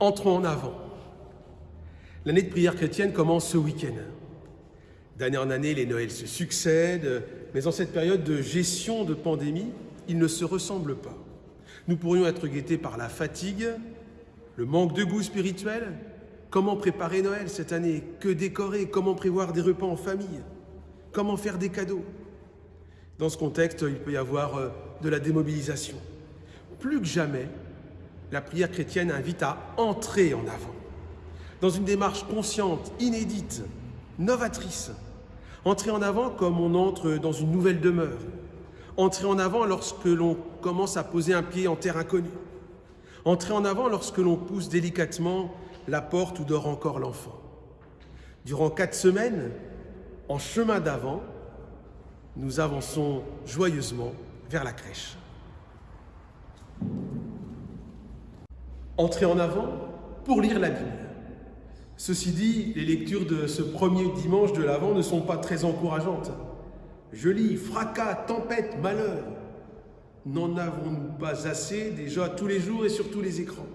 Entrons en avant. L'année de prière chrétienne commence ce week-end. D'année en année, les Noëls se succèdent, mais en cette période de gestion de pandémie, ils ne se ressemblent pas. Nous pourrions être guettés par la fatigue, le manque de goût spirituel. Comment préparer Noël cette année? Que décorer? Comment prévoir des repas en famille? Comment faire des cadeaux? Dans ce contexte, il peut y avoir euh, de la démobilisation. Plus que jamais, la prière chrétienne invite à entrer en avant, dans une démarche consciente, inédite, novatrice. Entrer en avant comme on entre dans une nouvelle demeure. Entrer en avant lorsque l'on commence à poser un pied en terre inconnue. Entrer en avant lorsque l'on pousse délicatement la porte où dort encore l'enfant. Durant quatre semaines, en chemin d'avant, nous avançons joyeusement vers la crèche. Entrer en avant pour lire la Bible. Ceci dit, les lectures de ce premier dimanche de l'Avent ne sont pas très encourageantes. Je lis fracas, tempête, malheur. N'en avons-nous pas assez déjà tous les jours et sur tous les écrans?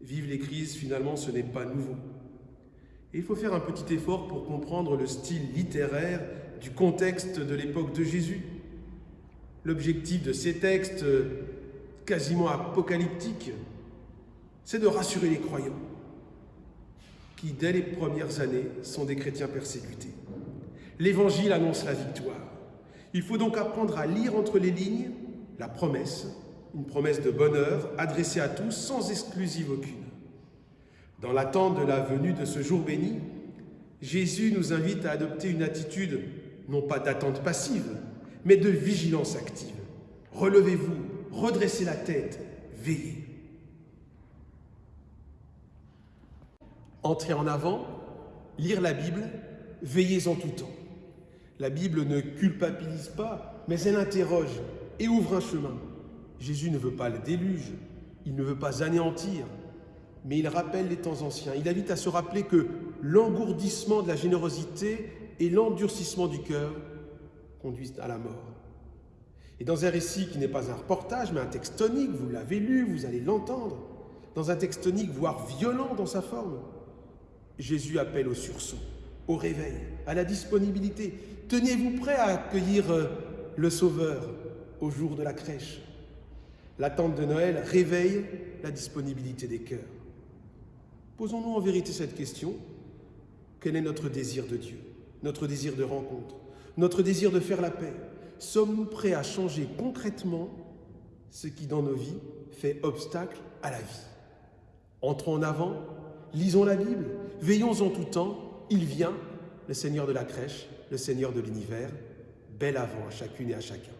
Vive les crises, finalement, ce n'est pas nouveau. Il faut faire un petit effort pour comprendre le style littéraire du contexte de l'époque de Jésus. L'objectif de ces textes quasiment apocalyptiques c'est de rassurer les croyants qui, dès les premières années, sont des chrétiens persécutés. L'Évangile annonce la victoire. Il faut donc apprendre à lire entre les lignes la promesse, une promesse de bonheur adressée à tous sans exclusive aucune. Dans l'attente de la venue de ce jour béni, Jésus nous invite à adopter une attitude non pas d'attente passive, mais de vigilance active. Relevez-vous, redressez la tête, veillez. Entrer en avant, lire la Bible, veillez en tout temps. La Bible ne culpabilise pas, mais elle interroge et ouvre un chemin. Jésus ne veut pas le déluge, il ne veut pas anéantir, mais il rappelle les temps anciens. Il invite à se rappeler que l'engourdissement de la générosité et l'endurcissement du cœur conduisent à la mort. Et dans un récit qui n'est pas un reportage, mais un texte tonique, vous l'avez lu, vous allez l'entendre, dans un texte tonique, voire violent dans sa forme, Jésus appelle au sursaut, au réveil, à la disponibilité. Tenez-vous prêt à accueillir euh, le Sauveur au jour de la crèche? L'attente de Noël réveille la disponibilité des cœurs. Posons-nous en vérité cette question. Quel est notre désir de Dieu? Notre désir de rencontre? Notre désir de faire la paix? Sommes-nous prêts à changer concrètement ce qui dans nos vies fait obstacle à la vie? Entrons en avant lisons la Bible, veillons en tout temps, il vient, le Seigneur de la crèche, le Seigneur de l'univers, bel avant à chacune et à chacun.